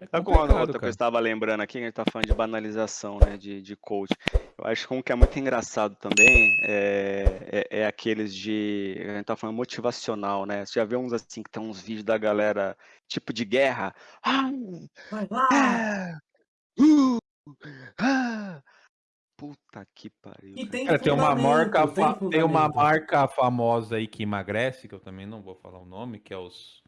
É Sabe com uma complicado, outra que eu cara. estava lembrando aqui, que a gente tá falando de banalização, né, de, de coach. Eu acho que um que é muito engraçado também é, é, é aqueles de. A gente tá falando motivacional, né? Você já vê uns assim que tem uns vídeos da galera tipo de guerra. Ah, Vai lá! uh, ah. Puta que pariu. E cara. tem Cara, tem uma marca, tem tem uma marca famosa aí que emagrece, que eu também não vou falar o nome, que é os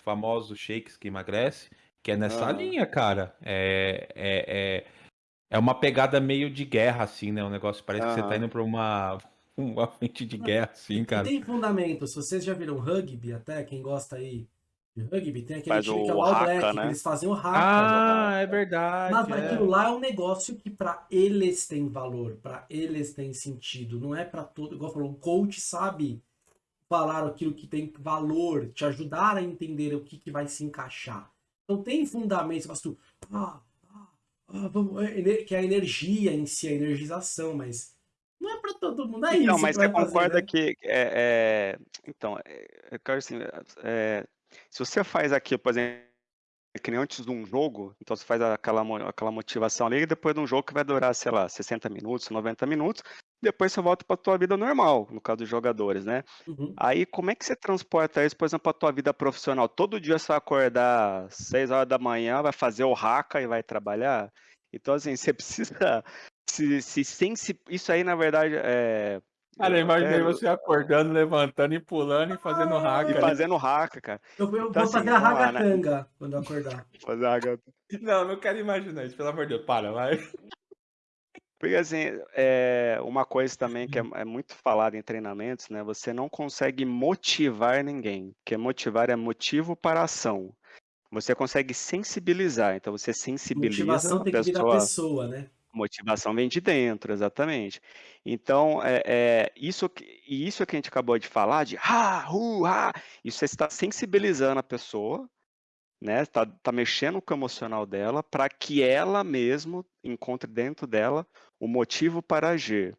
famosos shakes que emagrece, que é nessa Aham. linha, cara. É, é, é, é uma pegada meio de guerra, assim, né? Um negócio parece que você tá indo pra uma, uma frente de guerra, assim, E cara. tem fundamento. Se vocês já viram rugby, até quem gosta aí de rugby, tem aquele Faz time que é o o All Black, que né? eles fazem o haka. Ah, é Mas verdade. aquilo é. lá é um negócio que pra eles tem valor, pra eles tem sentido, não é pra todo. Igual falou, um coach sabe falar aquilo que tem valor, te ajudar a entender o que, que vai se encaixar. Então tem fundamento, fala assim, ah, ah, ah, vamos, é, que é a energia em si, a energização, mas não é pra todo mundo, é Então, isso mas que você fazer, concorda né? que é, é, então, é, eu quero assim, é, se você faz aqui, por exemplo, que nem antes de um jogo, então você faz aquela, aquela motivação ali, e depois de um jogo que vai durar, sei lá, 60 minutos, 90 minutos, depois você volta para tua vida normal, no caso dos jogadores, né? Uhum. Aí como é que você transporta isso, por exemplo, para tua vida profissional? Todo dia você vai acordar às 6 horas da manhã, vai fazer o haka e vai trabalhar? Então, assim, você precisa se, se sensi... Isso aí, na verdade, é. Cara, eu imaginei você acordando, levantando e pulando e fazendo Ah, hack. E fazendo haka, cara. Eu, eu Então, vou assim, fazer a né? ragatanga quando eu acordar. Fazer haka. Não, não quero imaginar isso, pelo amor de Deus. Para, vai. Porque, assim, é uma coisa também que é, é muito falada em treinamentos, né? Você não consegue motivar ninguém. Porque motivar é motivo para ação. Você consegue sensibilizar. Então, você sensibiliza Motivação a tem que vir da pessoa. pessoa, né? Motivação vem de dentro, exatamente. Então, é, é, isso, que- e isso que a gente acabou de falar, de ha, hu, ha, isso você está sensibilizando a pessoa, né? Está tá mexendo com o emocional dela para que ela mesmo encontre dentro dela o motivo para agir.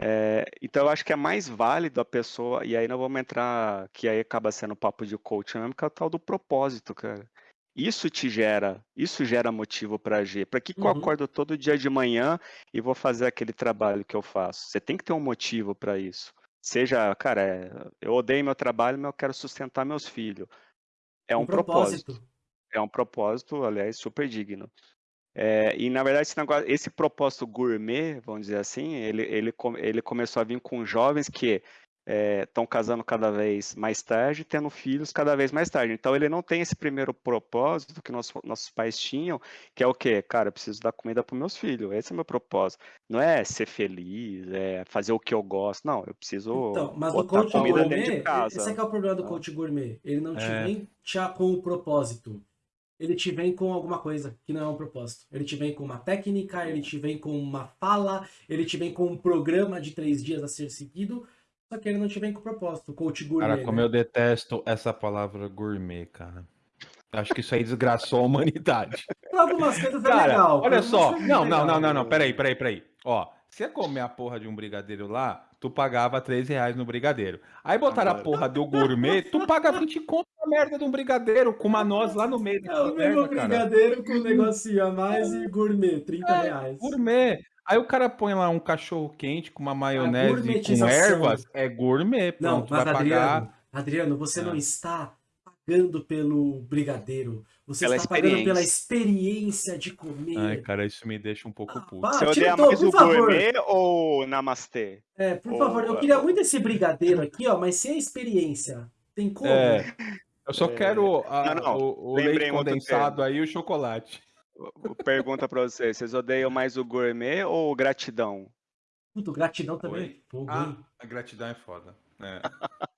É, então, eu acho que é mais válido a pessoa, e aí nós vamos entrar, que aí acaba sendo papo de coaching mesmo, que é o tal do propósito, cara. Isso te gera, isso gera motivo para agir. Para que, que eu Uhum. acordo todo dia de manhã e vou fazer aquele trabalho que eu faço? Você tem que ter um motivo para isso. Seja, cara, é, eu odeio meu trabalho, mas eu quero sustentar meus filhos. É um, propósito. É um propósito, aliás, super digno. É, e na verdade esse, negócio, esse propósito gourmet, vamos dizer assim, ele, ele, ele começou a vir com jovens que estão casando cada vez mais tarde, tendo filhos cada vez mais tarde. Então ele não tem esse primeiro propósito que nosso- nossos pais tinham, que é o quê? Cara, eu preciso dar comida para meus filhos. Esse é o meu propósito. Não é ser feliz, é fazer o que eu gosto. Não, eu preciso Então, mas o botar coach comida gourmet, dentro de casa. esse é que é o problema do Ah. coach gourmet. Ele não te É. vem já com o propósito. Ele te vem com alguma coisa que não é um propósito. Ele te vem com uma técnica, ele te vem com uma fala, ele te vem com um programa de três dias a ser seguido, só que ele não te vem com propósito. O coach gourmet. Cara, como né? eu detesto essa palavra gourmet, cara. Acho que isso aí desgraçou a humanidade. Pra algumas coisas é Cara, legal. olha só. é Não, não, legal. não, não, não. Peraí, peraí, peraí. Ó, você ia comer a porra de um brigadeiro lá, tu pagava 3 reais no brigadeiro. Aí botaram a Agora. porra do gourmet, tu paga 20 conto na merda de um brigadeiro com uma noz lá no meio É o mesmo merda, cara. brigadeiro com um negocinho a mais e gourmet, 30 É, reais. Gourmet. Aí o cara põe lá um cachorro quente com uma maionese com gourmetização. ervas, é gourmet, Não, pronto, mas vai Adriano, pagar. Adriano, você Ah. não está pagando pelo brigadeiro. Você Pela está pagando pela experiência. de comer. Ai, cara, isso me deixa um pouco Ah, puto. Você odeia o tom, mais por o favor. gourmet ou namastê? É, por Ô, favor, eu queria muito esse brigadeiro aqui, ó, mas sem a experiência. Tem como? É, eu só É, quero a- não, não, o, o leite condensado aí e o chocolate. Pergunta pra vocês, vocês odeiam mais o gourmet ou o gratidão? Puta, gratidão também. Oi? Fogo, Ah, a gratidão é foda. É.